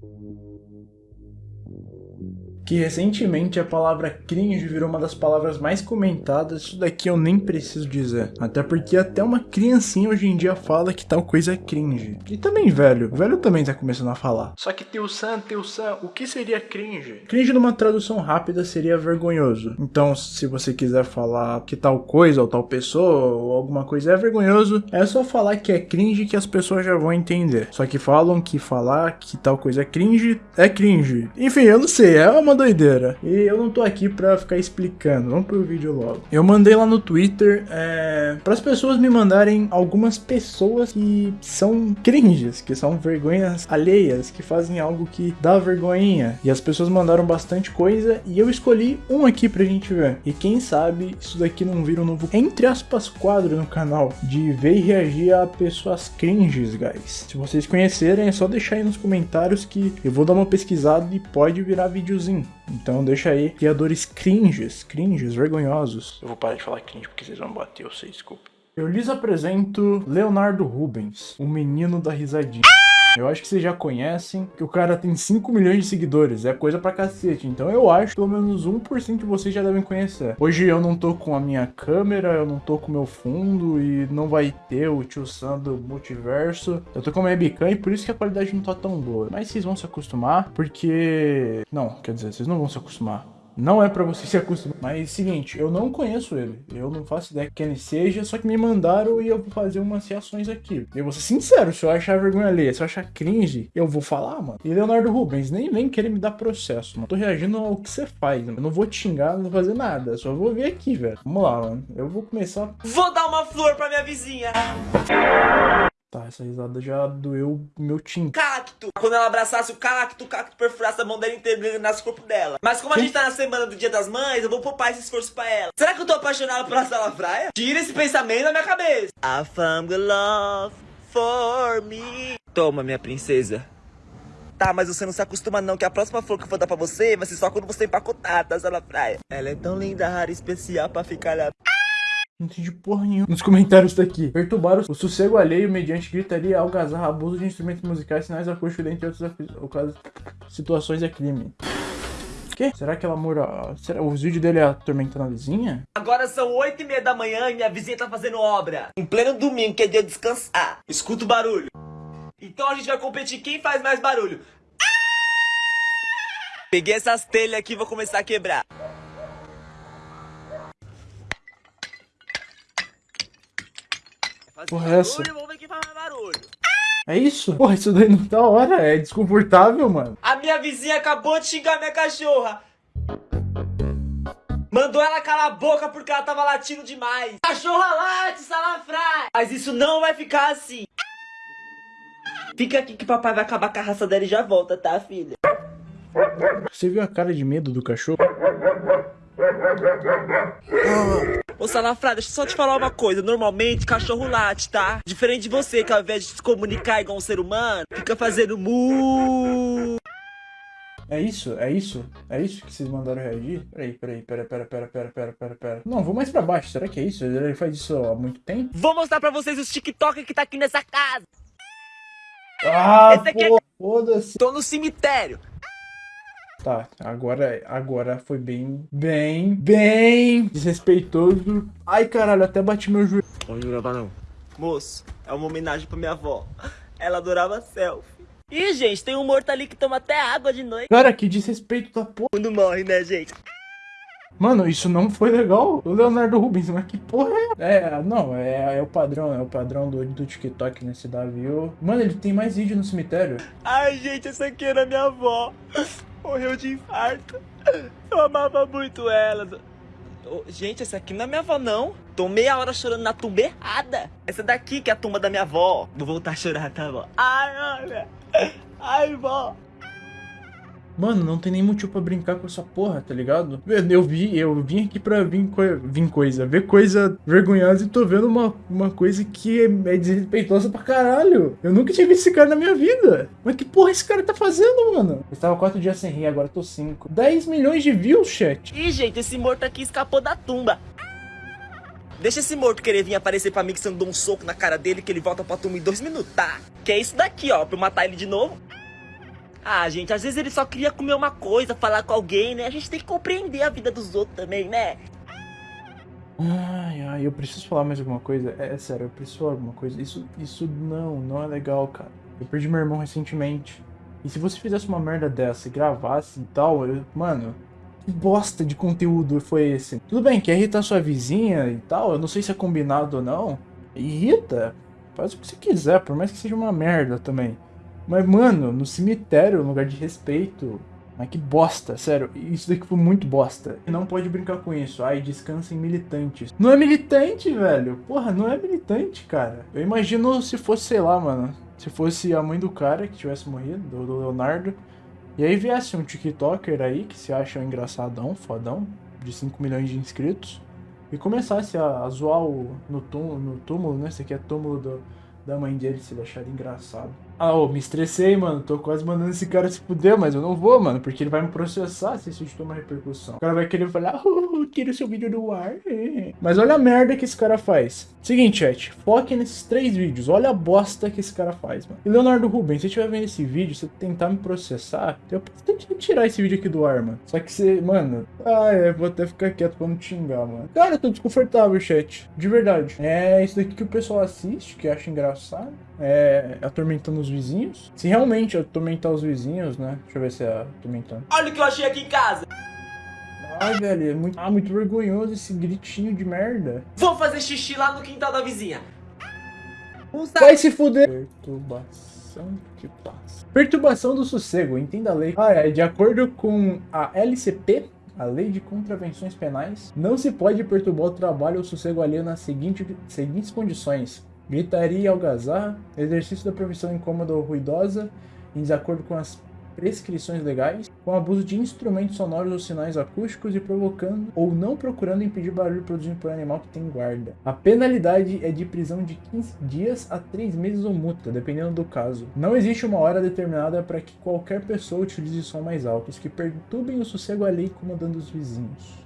Thank you. Que recentemente a palavra cringe virou uma das palavras mais comentadas, isso daqui eu nem preciso dizer. Até porque até uma criancinha hoje em dia fala que tal coisa é cringe. E também velho, velho também tá começando a falar. Só que teu san, teu san, o que seria cringe? Cringe numa tradução rápida seria vergonhoso. Então se você quiser falar que tal coisa ou tal pessoa ou alguma coisa é vergonhoso, é só falar que é cringe que as pessoas já vão entender. Só que falam que falar que tal coisa é cringe é cringe. Enfim, eu não sei, é uma doideira. E eu não tô aqui pra ficar explicando, vamos pro vídeo logo. Eu mandei lá no Twitter é, para as pessoas me mandarem algumas pessoas que são cringes, que são vergonhas alheias, que fazem algo que dá vergonhinha. E as pessoas mandaram bastante coisa e eu escolhi um aqui pra gente ver. E quem sabe isso daqui não vira um novo, entre aspas, quadro no canal de ver e reagir a pessoas cringes, guys. Se vocês conhecerem, é só deixar aí nos comentários que eu vou dar uma pesquisada e pode virar videozinho. Então deixa aí criadores cringes, cringes, vergonhosos. Eu vou parar de falar cringe porque vocês vão bater, eu sei, desculpa. Eu lhes apresento Leonardo Rubens, o menino da risadinha. Eu acho que vocês já conhecem que o cara tem 5 milhões de seguidores, é coisa pra cacete. Então eu acho que pelo menos 1% de vocês já devem conhecer. Hoje eu não tô com a minha câmera, eu não tô com o meu fundo e não vai ter o tio Sam do multiverso. Eu tô com a minha webcam e por isso que a qualidade não tá tão boa. Mas vocês vão se acostumar, porque... Não, quer dizer, vocês não vão se acostumar. Não é pra você se acostumar. Mas seguinte, eu não conheço ele. Eu não faço ideia que ele seja, só que me mandaram e eu vou fazer umas reações aqui. Eu vou ser sincero, se eu achar vergonha alheia, se eu achar cringe, eu vou falar, mano. E Leonardo Rubens, nem vem querer me dar processo, mano. Tô reagindo ao que você faz, mano. Eu não vou te xingar, não vou fazer nada. Só vou ver aqui, velho. Vamos lá, mano. Eu vou começar. Vou dar uma flor pra minha vizinha. Tá, essa risada já doeu o meu tim. Cacto. Quando ela abraçasse o cacto, o cacto perfurasse a mão dela inteira nas corpo dela. Mas como a gente tá na semana do Dia das Mães, eu vou poupar esse esforço pra ela. Será que eu tô apaixonado pela Sala Fraia? Tira esse pensamento da minha cabeça. I found love for me. Toma, minha princesa. Tá, mas você não se acostuma não, que a próxima flor que eu vou dar pra você vai ser só quando você empacotar, tá, Sala Fraia? Ela é tão linda, rara, especial pra ficar lá. Não entendi porra nenhuma. Nos comentários daqui. Perturbaram o sossego alheio mediante gritaria, algazarra, abuso de instrumentos musicais, sinais acústicos, dentre outras situações é crime. Que? Será que ela mora... Será... Os vídeos dele é atormentando a vizinha? Agora são oito e meia da manhã e minha vizinha tá fazendo obra. Em pleno domingo, que é dia de descansar. Escuta o barulho. Então a gente vai competir quem faz mais barulho. Peguei essas telhas aqui e vou começar a quebrar. Porra, é essa? É isso? Porra, isso daí não tá hora. É desconfortável, mano. A minha vizinha acabou de xingar minha cachorra. Mandou ela calar a boca porque ela tava latindo demais. Cachorra late, salafrai. Mas isso não vai ficar assim. Fica aqui que papai vai acabar com a raça dela e já volta, tá, filha? Você viu a cara de medo do cachorro? Ô Salafrá, deixa eu só te falar uma coisa. Normalmente, cachorro late, tá? Diferente de você, que ao invés de se comunicar igual um ser humano, fica fazendo mu. É isso? É isso? É isso que vocês mandaram reagir? Peraí, peraí, pera, pera, pera, pera, pera, pera, pera. Não, vou mais pra baixo. Será que é isso? Ele faz isso há muito tempo? Vou mostrar pra vocês os TikTok que tá aqui nessa casa. Ah, Esse aqui é- foda-se. Tô no cemitério. Tá, agora, agora foi bem, bem, bem desrespeitoso. Ai, caralho, até bati meu joelho. Pode gravar não. Moço, é uma homenagem pra minha avó. Ela adorava selfie. Ih, gente, tem um morto ali que toma até água de noite. Cara, que desrespeito da porra. Quando morre, né, gente? Mano, isso não foi legal. O Leonardo Rubens, mas que porra é? É, não, é, é o padrão, é o padrão do, do TikTok nesse Davi. Mano, ele tem mais vídeo no cemitério. Ai, gente, essa aqui era minha avó. Morreu de infarto. Eu amava muito ela. Gente, essa aqui não é minha avó, não. Tô meia hora chorando na tumba errada. Essa daqui que é a tumba da minha avó. Vou voltar a chorar, tá, vó? Ai, olha. Ai, vó. Mano, não tem nem motivo pra brincar com essa porra, tá ligado? Eu vi, eu vim aqui pra vir, co coisa, ver coisa vergonhosa e tô vendo uma, uma coisa que é, é desrespeitosa pra caralho. Eu nunca visto esse cara na minha vida. Mas que porra esse cara tá fazendo, mano? Eu estava quatro dias sem rir, agora tô cinco. 10 milhões de views, chat. Ih, gente, esse morto aqui escapou da tumba. Deixa esse morto querer vir aparecer pra mim que você não dou um soco na cara dele que ele volta pra tumba em dois minutos, tá? Que é isso daqui, ó, pra eu matar ele de novo. Ah, gente, às vezes ele só queria comer uma coisa, falar com alguém, né? A gente tem que compreender a vida dos outros também, né? Ai, ai, eu preciso falar mais alguma coisa. É, é sério, eu preciso falar alguma coisa. Isso, isso não, não é legal, cara. Eu perdi meu irmão recentemente. E se você fizesse uma merda dessa e gravasse e tal, eu, mano, que bosta de conteúdo foi esse? Tudo bem, quer irritar sua vizinha e tal, eu não sei se é combinado ou não. Irrita, faz o que você quiser, por mais que seja uma merda também. Mas, mano, no cemitério, lugar de respeito. Mas que bosta, sério, isso daqui foi muito bosta. Não pode brincar com isso. Ai, descansa em militantes. Não é militante, velho. Porra, não é militante, cara. Eu imagino se fosse, sei lá, mano. Se fosse a mãe do cara que tivesse morrido, do, do Leonardo. E aí viesse um TikToker aí que se acha um engraçadão, fodão, de 5 milhões de inscritos, e começasse a, a zoar o, no, túmulo, no túmulo, né? Esse aqui é túmulo do, da mãe dele, se ele achar engraçado. Ah, ô, me estressei, mano. Tô quase mandando esse cara se fuder, mas eu não vou, mano. Porque ele vai me processar se vídeo tomar repercussão. O cara vai querer falar, oh, tira o seu vídeo do ar. Mas olha a merda que esse cara faz. Seguinte, chat. Foque nesses três vídeos. Olha a bosta que esse cara faz, mano. E Leonardo Rubens, se você estiver vendo esse vídeo, você tentar me processar, eu tenho que tirar esse vídeo aqui do ar, mano. Só que você, mano... Ah, é, vou até ficar quieto pra não te xingar, mano. Cara, eu tô desconfortável, chat. De verdade. É isso daqui que o pessoal assiste, que acha engraçado. É atormentando os vizinhos. Se realmente atormentar os vizinhos, né? Deixa eu ver se é atormentando. Olha o que eu achei aqui em casa. Ai, velho, é muito, ah, muito vergonhoso esse gritinho de merda. Vou fazer xixi lá no quintal da vizinha. Vai se fuder. Perturbação de paz. Perturbação do sossego, entenda a lei. Ah, é, de acordo com a LCP, a Lei de Contravenções Penais, não se pode perturbar o trabalho ou sossego alheio nas seguinte, seguintes condições gritaria e algazarra, exercício da profissão incômoda ou ruidosa, em desacordo com as prescrições legais, com abuso de instrumentos sonoros ou sinais acústicos e provocando ou não procurando impedir barulho produzido por animal que tem guarda. A penalidade é de prisão de 15 dias a 3 meses ou multa, dependendo do caso. Não existe uma hora determinada para que qualquer pessoa utilize som mais altos que perturbem o sossego alheio incomodando os vizinhos.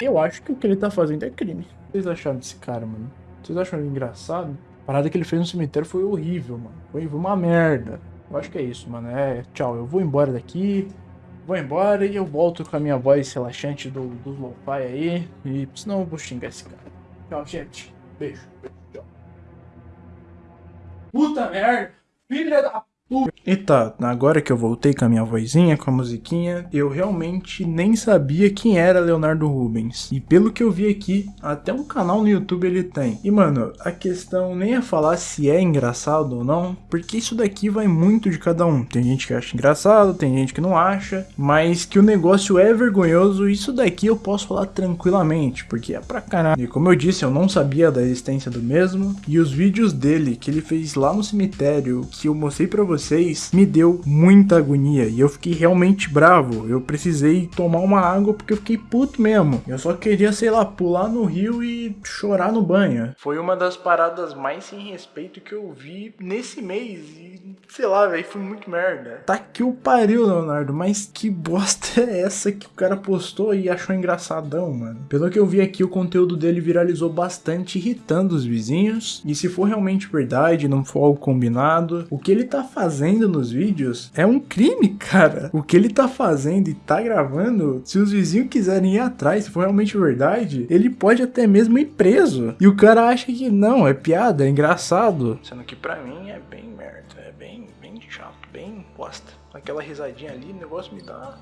Eu acho que o que ele tá fazendo é crime. O que vocês acharam desse cara, mano? Vocês acham ele engraçado? A parada que ele fez no cemitério foi horrível, mano. Foi uma merda. Eu acho que é isso, mano. É, tchau, eu vou embora daqui. Vou embora e eu volto com a minha voz relaxante do, do lo-fi aí. E senão eu vou xingar esse cara. Tchau, gente. Beijo. Beijo, tchau. Puta merda! Filha da e tá, agora que eu voltei com a minha vozinha, com a musiquinha, eu realmente nem sabia quem era Leonardo Rubens. E pelo que eu vi aqui, até um canal no YouTube ele tem. E mano, a questão nem é falar se é engraçado ou não, porque isso daqui vai muito de cada um. Tem gente que acha engraçado, tem gente que não acha, mas que o negócio é vergonhoso, isso daqui eu posso falar tranquilamente, porque é pra caralho. E como eu disse, eu não sabia da existência do mesmo, e os vídeos dele que ele fez lá no cemitério, que eu mostrei pra vocês vocês me deu muita agonia e eu fiquei realmente bravo. Eu precisei tomar uma água porque eu fiquei puto mesmo. Eu só queria, sei lá, pular no rio e chorar no banho. Foi uma das paradas mais sem respeito que eu vi nesse mês e sei lá, velho, foi muito merda. Tá que o pariu, Leonardo, mas que bosta é essa que o cara postou e achou engraçadão, mano? Pelo que eu vi aqui, o conteúdo dele viralizou bastante, irritando os vizinhos. E se for realmente verdade, não for algo combinado, o que ele tá fazendo nos vídeos é um crime, cara. O que ele tá fazendo e tá gravando, se os vizinhos quiserem ir atrás, se for realmente verdade, ele pode até mesmo ir preso. E o cara acha que não, é piada, é engraçado. Sendo que pra mim é bem merda, é bem, bem chato, bem bosta. Aquela risadinha ali, o negócio me dá...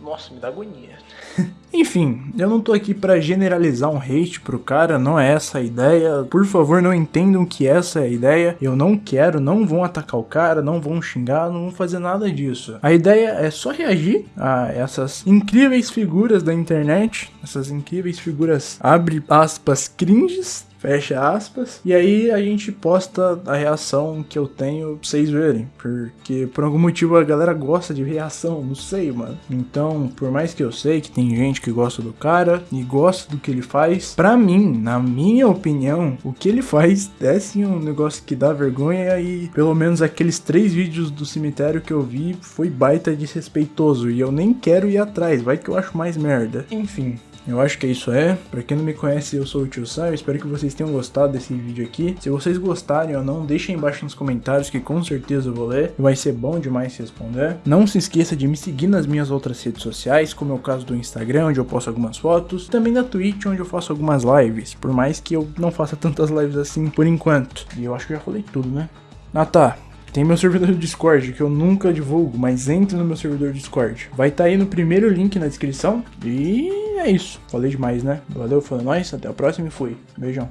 Nossa, me dá agonia. Enfim, eu não tô aqui para generalizar um hate pro cara, não é essa a ideia. Por favor, não entendam que essa é a ideia. Eu não quero, não vão atacar o cara, não vão xingar, não vão fazer nada disso. A ideia é só reagir a essas incríveis figuras da internet, essas incríveis figuras, abre aspas, cringes, fecha aspas. E aí a gente posta a reação que eu tenho pra vocês verem. Porque por algum motivo a galera gosta de reação, não sei, mano. Então, por mais que eu sei que tem gente que gosta do cara e gosta do que ele faz, pra mim, na minha opinião, o que ele faz é sim um negócio que dá vergonha e pelo menos aqueles três vídeos do cemitério que eu vi foi baita desrespeitoso e eu nem quero ir atrás, vai que eu acho mais merda. Enfim, Eu acho que é isso é. Pra quem não me conhece, eu sou o Tio. Eu espero que vocês tenham gostado desse vídeo aqui. Se vocês gostarem ou não, deixem embaixo nos comentários que com certeza eu vou ler. Vai ser bom demais responder. Não se esqueça de me seguir nas minhas outras redes sociais, como é o caso do Instagram, onde eu posto algumas fotos. Também da Twitch, onde eu faço algumas lives. Por mais que eu não faça tantas lives assim por enquanto. E eu acho que já falei tudo, né? Ah tá, tem meu servidor do Discord, que eu nunca divulgo, mas entre no meu servidor Discord. Vai estar tá aí no primeiro link na descrição. E é isso. Falei demais, né? Valeu, foi nóis, até a próxima e fui. Beijão.